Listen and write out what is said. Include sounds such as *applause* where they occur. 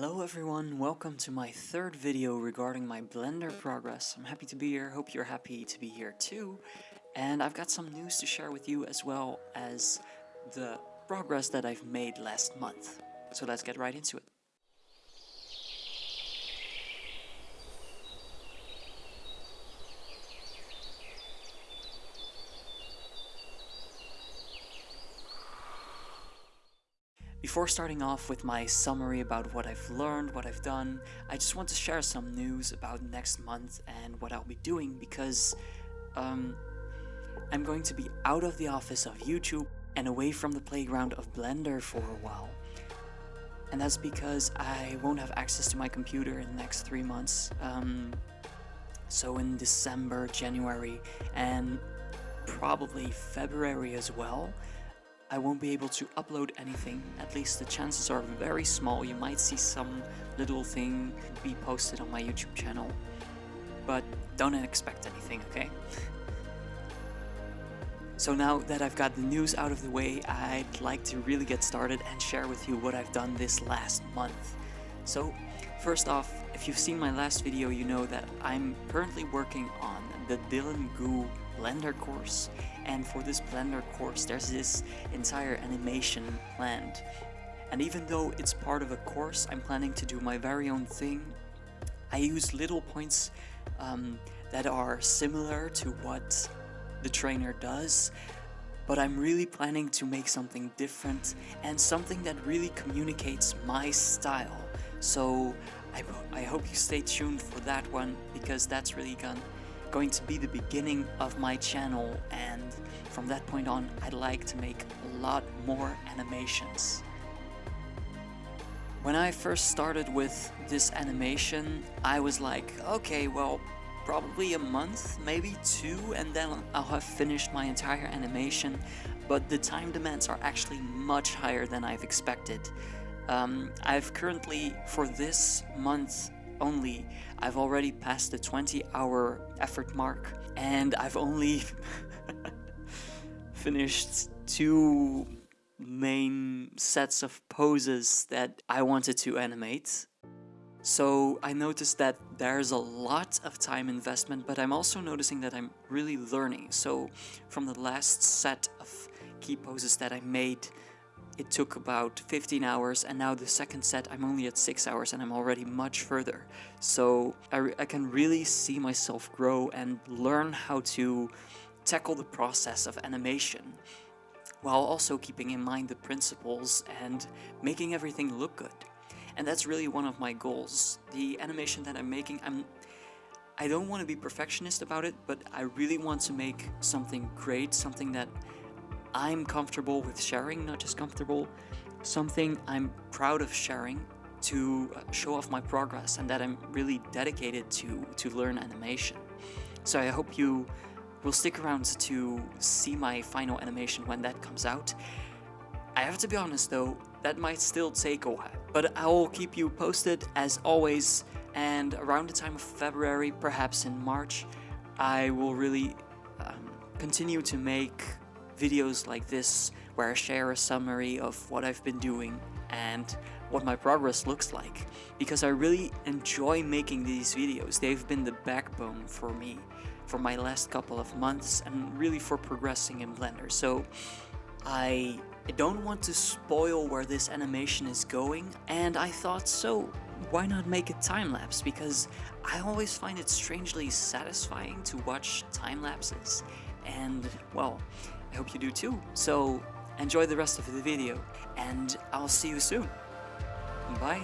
Hello everyone, welcome to my third video regarding my Blender progress. I'm happy to be here, hope you're happy to be here too. And I've got some news to share with you as well as the progress that I've made last month. So let's get right into it. Before starting off with my summary about what I've learned, what I've done, I just want to share some news about next month and what I'll be doing because um, I'm going to be out of the office of YouTube and away from the playground of Blender for a while. And that's because I won't have access to my computer in the next three months. Um, so in December, January, and probably February as well, I won't be able to upload anything, at least the chances are very small. You might see some little thing be posted on my YouTube channel, but don't expect anything, okay? *laughs* so now that I've got the news out of the way, I'd like to really get started and share with you what I've done this last month. So first off, if you've seen my last video, you know that I'm currently working on the Dylan Gu Blender course and for this Blender course there's this entire animation planned. And even though it's part of a course, I'm planning to do my very own thing. I use little points um, that are similar to what the trainer does, but I'm really planning to make something different and something that really communicates my style. So I, I hope you stay tuned for that one because that's really gonna going to be the beginning of my channel and from that point on I'd like to make a lot more animations. When I first started with this animation I was like okay well probably a month maybe two and then I'll have finished my entire animation but the time demands are actually much higher than I've expected. Um, I've currently for this month only, I've already passed the 20 hour effort mark and I've only *laughs* finished two main sets of poses that I wanted to animate. So I noticed that there's a lot of time investment, but I'm also noticing that I'm really learning. So from the last set of key poses that I made, it took about 15 hours and now the second set I'm only at 6 hours and I'm already much further. So I, I can really see myself grow and learn how to tackle the process of animation while also keeping in mind the principles and making everything look good. And that's really one of my goals. The animation that I'm making, I'm I don't want to be perfectionist about it, but I really want to make something great, something that I'm comfortable with sharing, not just comfortable, something I'm proud of sharing to uh, show off my progress and that I'm really dedicated to, to learn animation. So I hope you will stick around to see my final animation when that comes out. I have to be honest though, that might still take a while, but I will keep you posted as always and around the time of February, perhaps in March, I will really um, continue to make videos like this where I share a summary of what I've been doing and what my progress looks like because I really enjoy making these videos. They've been the backbone for me for my last couple of months and really for progressing in Blender. So I don't want to spoil where this animation is going and I thought so why not make a time lapse because I always find it strangely satisfying to watch time lapses and well I hope you do too. So enjoy the rest of the video and I'll see you soon. Bye.